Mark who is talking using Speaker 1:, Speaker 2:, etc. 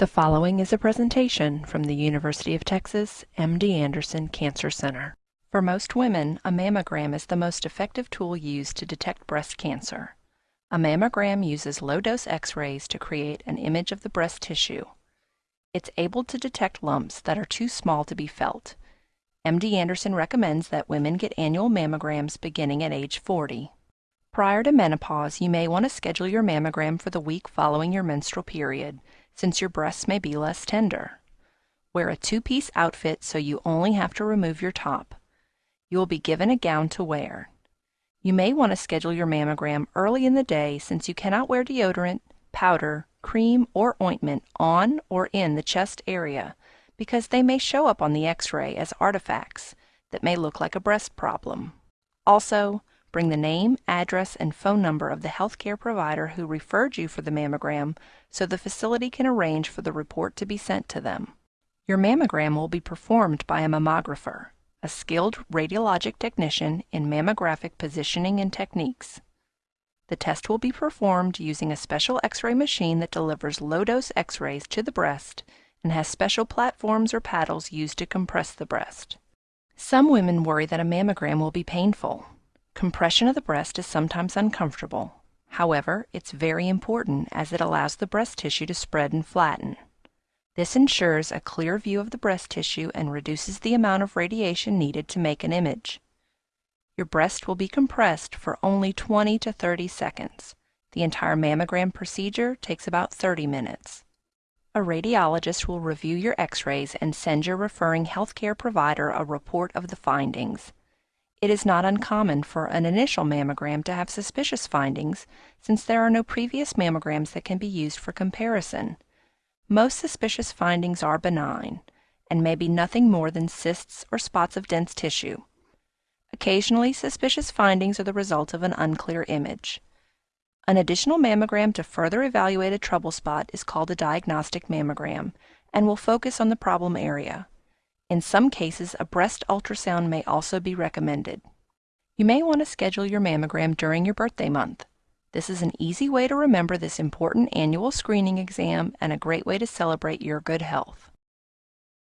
Speaker 1: The following is a presentation from the University of Texas MD Anderson Cancer Center. For most women, a mammogram is the most effective tool used to detect breast cancer. A mammogram uses low-dose x-rays to create an image of the breast tissue. It's able to detect lumps that are too small to be felt. MD Anderson recommends that women get annual mammograms beginning at age 40. Prior to menopause, you may want to schedule your mammogram for the week following your menstrual period since your breasts may be less tender. Wear a two-piece outfit so you only have to remove your top. You will be given a gown to wear. You may want to schedule your mammogram early in the day since you cannot wear deodorant, powder, cream, or ointment on or in the chest area because they may show up on the x-ray as artifacts that may look like a breast problem. Also, Bring the name, address, and phone number of the healthcare provider who referred you for the mammogram so the facility can arrange for the report to be sent to them. Your mammogram will be performed by a mammographer, a skilled radiologic technician in mammographic positioning and techniques. The test will be performed using a special x-ray machine that delivers low-dose x-rays to the breast and has special platforms or paddles used to compress the breast. Some women worry that a mammogram will be painful. Compression of the breast is sometimes uncomfortable. However, it's very important as it allows the breast tissue to spread and flatten. This ensures a clear view of the breast tissue and reduces the amount of radiation needed to make an image. Your breast will be compressed for only 20 to 30 seconds. The entire mammogram procedure takes about 30 minutes. A radiologist will review your x-rays and send your referring healthcare provider a report of the findings. It is not uncommon for an initial mammogram to have suspicious findings since there are no previous mammograms that can be used for comparison. Most suspicious findings are benign and may be nothing more than cysts or spots of dense tissue. Occasionally, suspicious findings are the result of an unclear image. An additional mammogram to further evaluate a trouble spot is called a diagnostic mammogram and will focus on the problem area. In some cases, a breast ultrasound may also be recommended. You may want to schedule your mammogram during your birthday month. This is an easy way to remember this important annual screening exam and a great way to celebrate your good health.